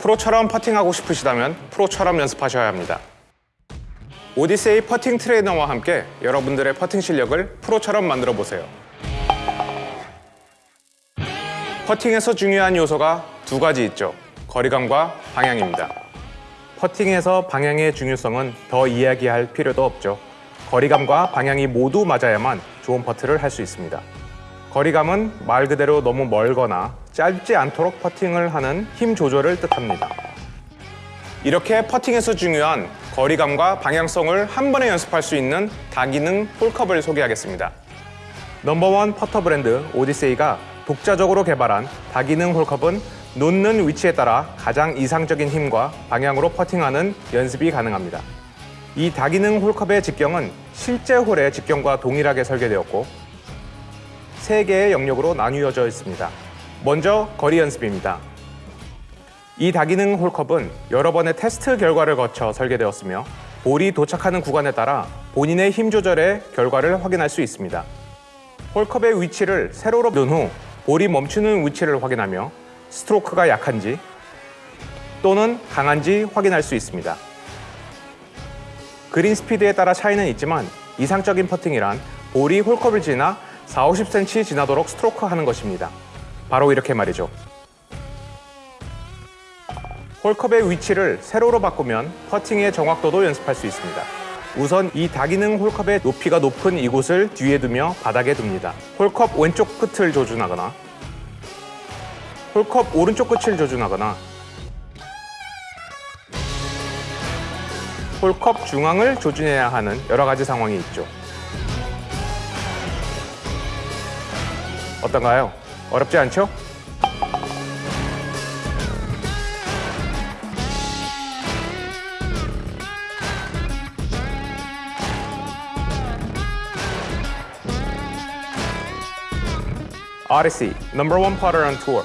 프로처럼 퍼팅하고 싶으시다면 프로처럼 연습하셔야 합니다. 오디세이 퍼팅 트레이너와 함께 여러분들의 퍼팅 실력을 프로처럼 만들어 보세요. 퍼팅에서 중요한 요소가 두 가지 있죠. 거리감과 방향입니다. 퍼팅에서 방향의 중요성은 더 이야기할 필요도 없죠. 거리감과 방향이 모두 맞아야만 좋은 퍼트를 할 수 있습니다. 거리감은 말 그대로 너무 멀거나 짧지 않도록 퍼팅을 하는 힘 조절을 뜻합니다. 이렇게 퍼팅에서 중요한 거리감과 방향성을 한 번에 연습할 수 있는 다기능 홀컵을 소개하겠습니다. 넘버원 퍼터 브랜드 오디세이가 독자적으로 개발한 다기능 홀컵은 놓는 위치에 따라 가장 이상적인 힘과 방향으로 퍼팅하는 연습이 가능합니다. 이 다기능 홀컵의 직경은 실제 홀의 직경과 동일하게 설계되었고 세 개의 영역으로 나뉘어져 있습니다. 먼저 거리 연습입니다. 이 다기능 홀컵은 여러 번의 테스트 결과를 거쳐 설계되었으며 볼이 도착하는 구간에 따라 본인의 힘 조절의 결과를 확인할 수 있습니다. 홀컵의 위치를 세로로 놓은 후 볼이 멈추는 위치를 확인하며 스트로크가 약한지 또는 강한지 확인할 수 있습니다. 그린 스피드에 따라 차이는 있지만 이상적인 퍼팅이란 볼이 홀컵을 지나 4, 50cm 지나도록 스트로크 하는 것입니다. 바로 이렇게 말이죠. 홀컵의 위치를 세로로 바꾸면 퍼팅의 정확도도 연습할 수 있습니다. 우선 이 다기능 홀컵의 높이가 높은 이곳을 뒤에 두며 바닥에 둡니다. 홀컵 왼쪽 끝을 조준하거나 홀컵 오른쪽 끝을 조준하거나 홀컵 중앙을 조준해야 하는 여러 가지 상황이 있죠. 어떤가요? 어렵지 않죠? Odyssey, number one putter on tour.